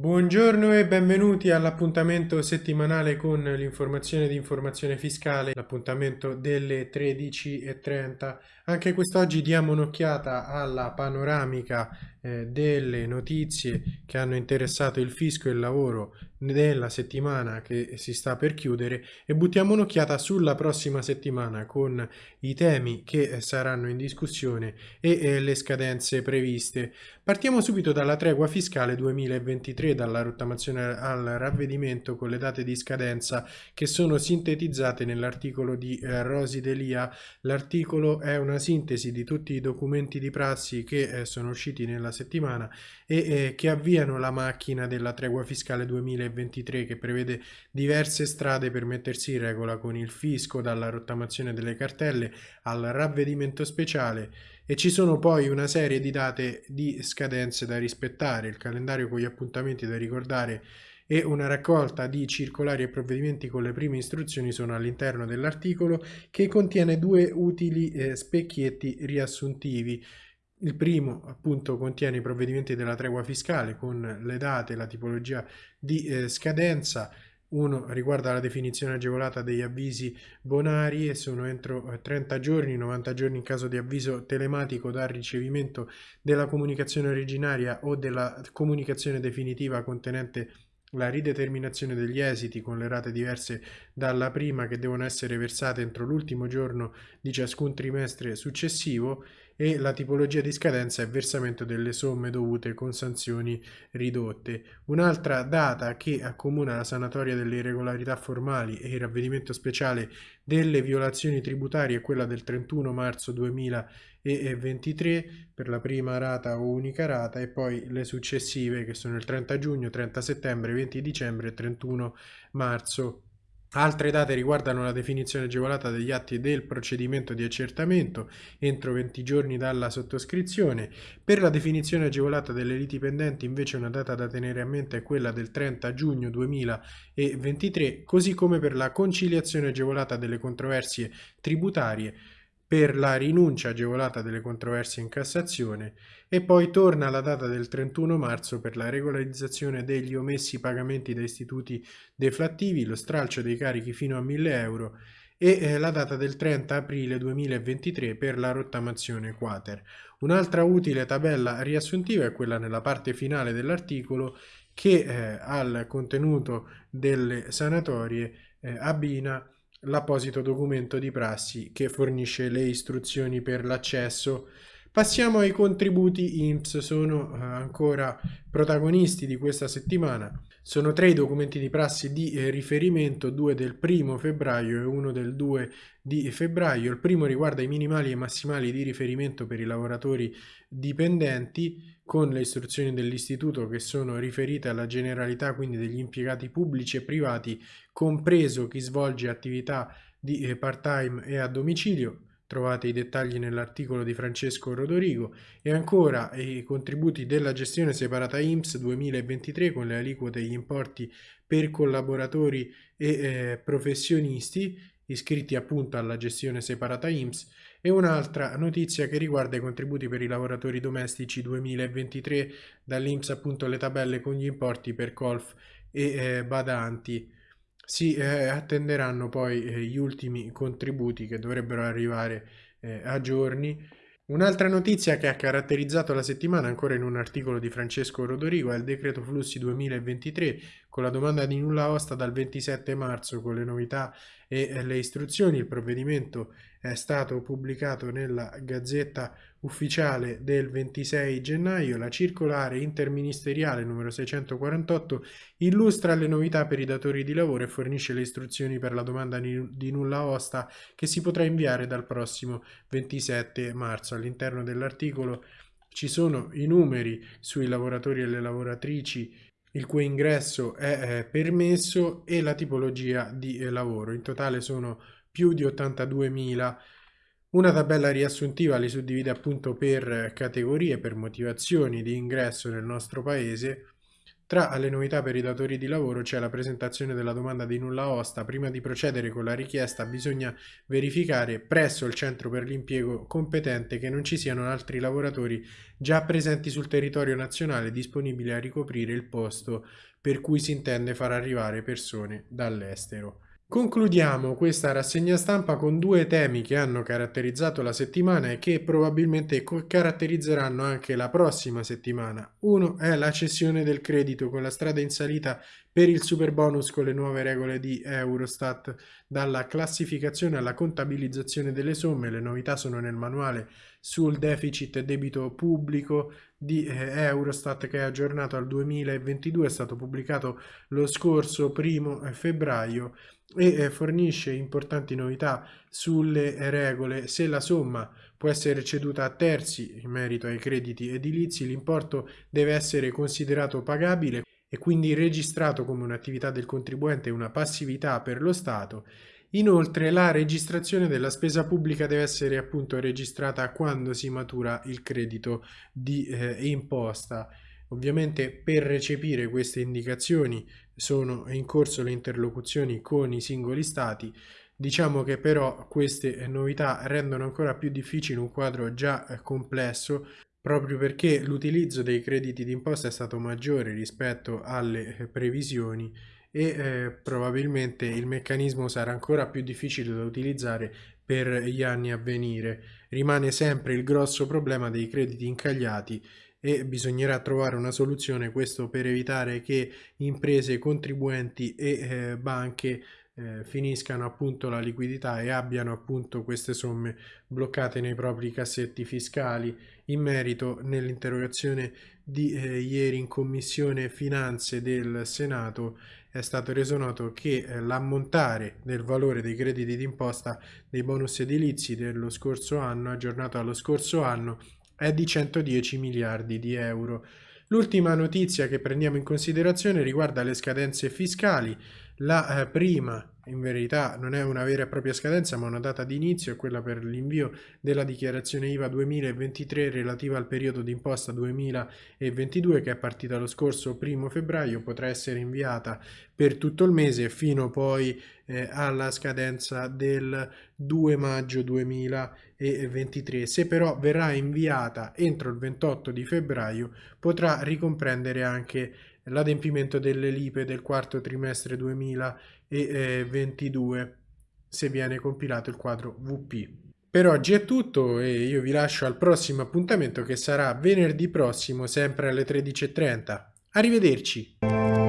Buongiorno e benvenuti all'appuntamento settimanale con l'informazione di informazione fiscale, l'appuntamento delle 13.30. Anche quest'oggi diamo un'occhiata alla panoramica eh, delle notizie che hanno interessato il fisco e il lavoro nella settimana che si sta per chiudere e buttiamo un'occhiata sulla prossima settimana con i temi che saranno in discussione e eh, le scadenze previste. Partiamo subito dalla tregua fiscale 2023, dalla rottamazione al ravvedimento con le date di scadenza che sono sintetizzate nell'articolo di eh, Rosi Delia. L'articolo è una sintesi di tutti i documenti di prassi che eh, sono usciti nella settimana e eh, che avviano la macchina della tregua fiscale 2023 che prevede diverse strade per mettersi in regola con il fisco dalla rottamazione delle cartelle al ravvedimento speciale e ci sono poi una serie di date di scadenze da rispettare, il calendario con gli appuntamenti da ricordare e una raccolta di circolari e provvedimenti con le prime istruzioni sono all'interno dell'articolo che contiene due utili eh, specchietti riassuntivi. Il primo appunto contiene i provvedimenti della tregua fiscale con le date, la tipologia di eh, scadenza, uno riguarda la definizione agevolata degli avvisi bonari e sono entro 30 eh, giorni, 90 giorni in caso di avviso telematico dal ricevimento della comunicazione originaria o della comunicazione definitiva contenente la rideterminazione degli esiti con le rate diverse dalla prima che devono essere versate entro l'ultimo giorno di ciascun trimestre successivo e la tipologia di scadenza è versamento delle somme dovute con sanzioni ridotte. Un'altra data che accomuna la sanatoria delle irregolarità formali e il ravvedimento speciale delle violazioni tributarie è quella del 31 marzo 2023 per la prima rata o unica rata e poi le successive che sono il 30 giugno, 30 settembre, 20 dicembre e 31 marzo Altre date riguardano la definizione agevolata degli atti del procedimento di accertamento entro 20 giorni dalla sottoscrizione. Per la definizione agevolata delle liti pendenti invece una data da tenere a mente è quella del 30 giugno 2023, così come per la conciliazione agevolata delle controversie tributarie per la rinuncia agevolata delle controversie in Cassazione e poi torna la data del 31 marzo per la regolarizzazione degli omessi pagamenti da istituti deflattivi, lo stralcio dei carichi fino a 1000 euro e eh, la data del 30 aprile 2023 per la rottamazione quater. Un'altra utile tabella riassuntiva è quella nella parte finale dell'articolo che eh, al contenuto delle sanatorie eh, abbina l'apposito documento di prassi che fornisce le istruzioni per l'accesso. Passiamo ai contributi INPS, sono eh, ancora protagonisti di questa settimana. Sono tre i documenti di prassi di eh, riferimento, due del primo febbraio e uno del 2 di febbraio. Il primo riguarda i minimali e massimali di riferimento per i lavoratori dipendenti con le istruzioni dell'istituto che sono riferite alla generalità quindi degli impiegati pubblici e privati, compreso chi svolge attività di eh, part-time e a domicilio. Trovate i dettagli nell'articolo di Francesco Rodorigo e ancora i contributi della gestione separata IMSS 2023 con le aliquote e gli importi per collaboratori e eh, professionisti iscritti appunto alla gestione separata IMSS e un'altra notizia che riguarda i contributi per i lavoratori domestici 2023 dall'IMSS appunto le tabelle con gli importi per colf e eh, badanti si eh, attenderanno poi eh, gli ultimi contributi che dovrebbero arrivare eh, a giorni Un'altra notizia che ha caratterizzato la settimana, ancora in un articolo di Francesco Rodorigo, è il decreto flussi 2023 con la domanda di nulla osta dal 27 marzo con le novità e le istruzioni. Il provvedimento è stato pubblicato nella Gazzetta Ufficiale del 26 gennaio. La circolare interministeriale numero 648 illustra le novità per i datori di lavoro e fornisce le istruzioni per la domanda di nulla osta che si potrà inviare dal prossimo 27 marzo. All'interno dell'articolo ci sono i numeri sui lavoratori e le lavoratrici il cui ingresso è permesso e la tipologia di eh, lavoro. In totale sono più di 82.000. Una tabella riassuntiva li suddivide appunto per categorie, per motivazioni di ingresso nel nostro paese. Tra le novità per i datori di lavoro c'è la presentazione della domanda di nulla osta. Prima di procedere con la richiesta bisogna verificare presso il centro per l'impiego competente che non ci siano altri lavoratori già presenti sul territorio nazionale disponibili a ricoprire il posto per cui si intende far arrivare persone dall'estero. Concludiamo questa rassegna stampa con due temi che hanno caratterizzato la settimana e che probabilmente caratterizzeranno anche la prossima settimana. Uno è la cessione del credito con la strada in salita per il super bonus con le nuove regole di Eurostat, dalla classificazione alla contabilizzazione delle somme, le novità sono nel manuale sul deficit debito pubblico di eh, Eurostat che è aggiornato al 2022, è stato pubblicato lo scorso primo febbraio e eh, fornisce importanti novità sulle regole. Se la somma può essere ceduta a terzi in merito ai crediti edilizi, l'importo deve essere considerato pagabile e quindi registrato come un'attività del contribuente una passività per lo Stato. Inoltre la registrazione della spesa pubblica deve essere appunto registrata quando si matura il credito di eh, imposta. Ovviamente per recepire queste indicazioni sono in corso le interlocuzioni con i singoli stati. Diciamo che però queste novità rendono ancora più difficile un quadro già eh, complesso proprio perché l'utilizzo dei crediti d'imposta è stato maggiore rispetto alle eh, previsioni e eh, probabilmente il meccanismo sarà ancora più difficile da utilizzare per gli anni a venire. Rimane sempre il grosso problema dei crediti incagliati e bisognerà trovare una soluzione questo per evitare che imprese, contribuenti e eh, banche eh, finiscano appunto la liquidità e abbiano appunto queste somme bloccate nei propri cassetti fiscali. In merito nell'interrogazione di eh, ieri in commissione finanze del Senato è stato reso noto che eh, l'ammontare del valore dei crediti d'imposta dei bonus edilizi dello scorso anno aggiornato allo scorso anno è di 110 miliardi di euro. L'ultima notizia che prendiamo in considerazione riguarda le scadenze fiscali. La eh, prima in verità non è una vera e propria scadenza ma una data di inizio, è quella per l'invio della dichiarazione IVA 2023 relativa al periodo di imposta 2022 che è partita lo scorso primo febbraio, potrà essere inviata per tutto il mese fino poi eh, alla scadenza del 2 maggio 2023. Se però verrà inviata entro il 28 di febbraio potrà ricomprendere anche l'adempimento delle lipe del quarto trimestre 2022 se viene compilato il quadro VP. Per oggi è tutto e io vi lascio al prossimo appuntamento che sarà venerdì prossimo sempre alle 13.30. Arrivederci!